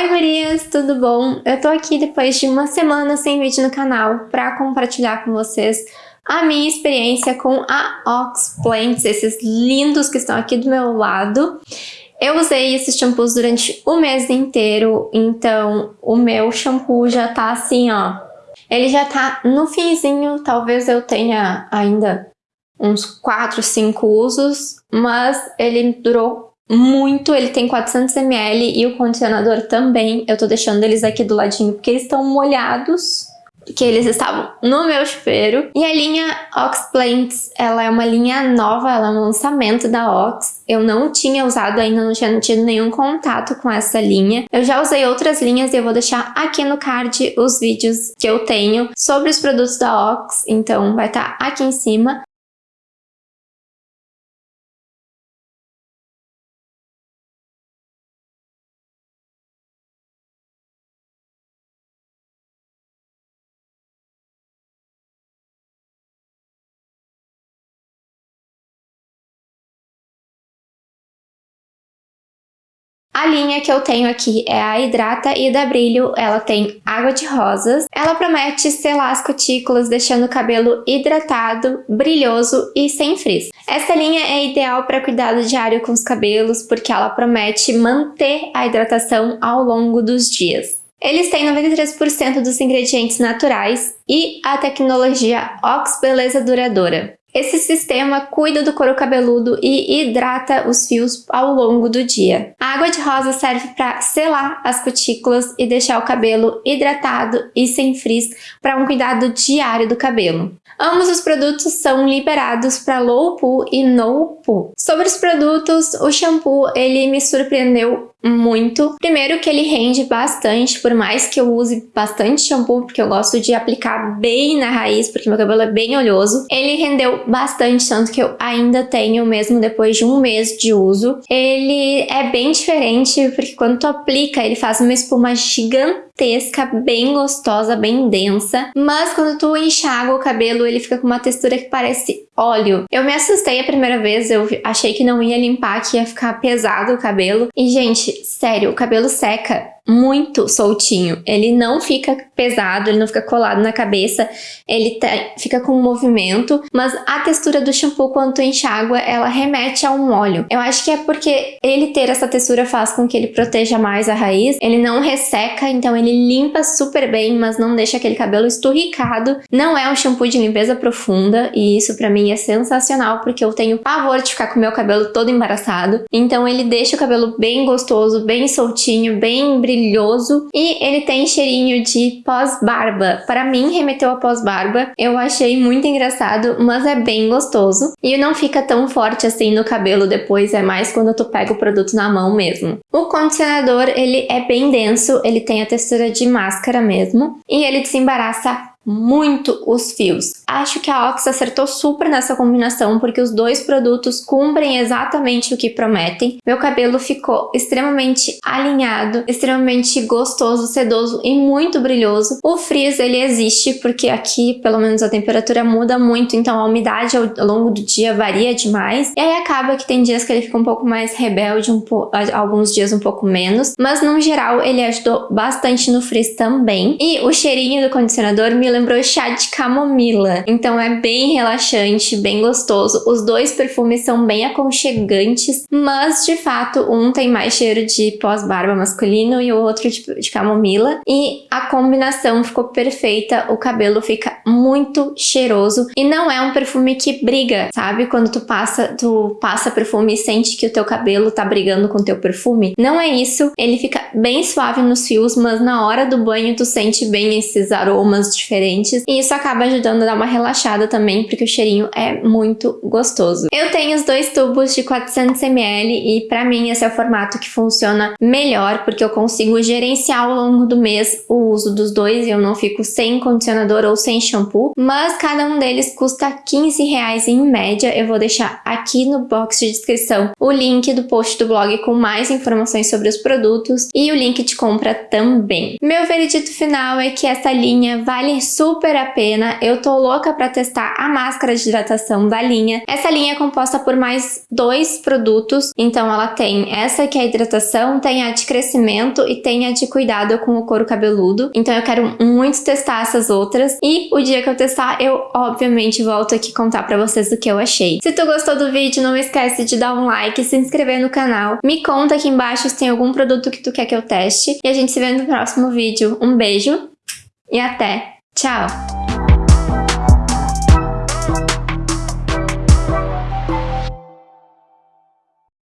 Oi gurias, tudo bom? Eu tô aqui depois de uma semana sem vídeo no canal para compartilhar com vocês a minha experiência com a Ox Plants, esses lindos que estão aqui do meu lado. Eu usei esses shampoos durante o mês inteiro, então o meu shampoo já tá assim, ó. Ele já tá no finzinho, talvez eu tenha ainda uns 4, 5 usos, mas ele durou muito, ele tem 400ml e o condicionador também. Eu tô deixando eles aqui do ladinho porque eles estão molhados, que eles estavam no meu chuveiro. E a linha Ox Plants, ela é uma linha nova, ela é um lançamento da Ox. Eu não tinha usado ainda, não tinha tido nenhum contato com essa linha. Eu já usei outras linhas e eu vou deixar aqui no card os vídeos que eu tenho sobre os produtos da Ox, então vai estar tá aqui em cima. A linha que eu tenho aqui é a Hidrata e da Brilho, ela tem água de rosas. Ela promete selar as cutículas, deixando o cabelo hidratado, brilhoso e sem frizz. Essa linha é ideal para cuidado diário com os cabelos, porque ela promete manter a hidratação ao longo dos dias. Eles têm 93% dos ingredientes naturais e a tecnologia Ox Beleza Duradoura. Esse sistema cuida do couro cabeludo e hidrata os fios ao longo do dia. A água de rosa serve para selar as cutículas e deixar o cabelo hidratado e sem frizz para um cuidado diário do cabelo. Ambos os produtos são liberados para low poo e no poo. Sobre os produtos, o shampoo ele me surpreendeu muito. Primeiro que ele rende bastante, por mais que eu use bastante shampoo, porque eu gosto de aplicar bem na raiz, porque meu cabelo é bem oleoso. Ele rendeu bastante, tanto que eu ainda tenho, mesmo depois de um mês de uso. Ele é bem diferente, porque quando tu aplica, ele faz uma espuma gigante gigantesca, bem gostosa, bem densa, mas quando tu enxaga o cabelo, ele fica com uma textura que parece óleo. Eu me assustei a primeira vez, eu achei que não ia limpar, que ia ficar pesado o cabelo. E, gente, sério, o cabelo seca muito soltinho. Ele não fica pesado, ele não fica colado na cabeça, ele fica com movimento, mas a textura do shampoo quando tu enxágua, ela remete a um óleo. Eu acho que é porque ele ter essa textura faz com que ele proteja mais a raiz, ele não resseca, então ele limpa super bem, mas não deixa aquele cabelo esturricado. Não é um shampoo de limpeza profunda, e isso pra mim é sensacional, porque eu tenho pavor de ficar com meu cabelo todo embaraçado. Então ele deixa o cabelo bem gostoso, bem soltinho, bem brilhante, brilhoso e ele tem cheirinho de pós-barba. Para mim, remeteu a pós-barba. Eu achei muito engraçado, mas é bem gostoso. E não fica tão forte assim no cabelo depois, é mais quando tu pega o produto na mão mesmo. O condicionador, ele é bem denso, ele tem a textura de máscara mesmo. E ele desembaraça muito os fios. Acho que a Ox acertou super nessa combinação porque os dois produtos cumprem exatamente o que prometem. Meu cabelo ficou extremamente alinhado, extremamente gostoso, sedoso e muito brilhoso. O frizz ele existe porque aqui pelo menos a temperatura muda muito, então a umidade ao longo do dia varia demais. E aí acaba que tem dias que ele fica um pouco mais rebelde, um alguns dias um pouco menos, mas no geral ele ajudou bastante no frizz também. E o cheirinho do condicionador me lembrou chá de camomila. Então é bem relaxante, bem gostoso. Os dois perfumes são bem aconchegantes, mas de fato um tem mais cheiro de pós-barba masculino e o outro de, de camomila. E a combinação ficou perfeita, o cabelo fica muito cheiroso. E não é um perfume que briga, sabe? Quando tu passa, tu passa perfume e sente que o teu cabelo tá brigando com o teu perfume. Não é isso, ele fica bem suave nos fios, mas na hora do banho tu sente bem esses aromas diferentes diferentes e isso acaba ajudando a dar uma relaxada também, porque o cheirinho é muito gostoso. Eu tenho os dois tubos de 400ml e pra mim esse é o formato que funciona melhor, porque eu consigo gerenciar ao longo do mês o uso dos dois e eu não fico sem condicionador ou sem shampoo, mas cada um deles custa 15 reais em média. Eu vou deixar aqui no box de descrição o link do post do blog com mais informações sobre os produtos e o link de compra também. Meu veredito final é que essa linha vale super a pena. Eu tô louca para testar a máscara de hidratação da linha. Essa linha é composta por mais dois produtos, então ela tem essa que é a hidratação, tem a de crescimento e tem a de cuidado com o couro cabeludo. Então eu quero muito testar essas outras e o dia que eu testar eu obviamente volto aqui contar pra vocês o que eu achei. Se tu gostou do vídeo, não esquece de dar um like, se inscrever no canal. Me conta aqui embaixo se tem algum produto que tu quer que eu teste. E a gente se vê no próximo vídeo. Um beijo e até! Tchau!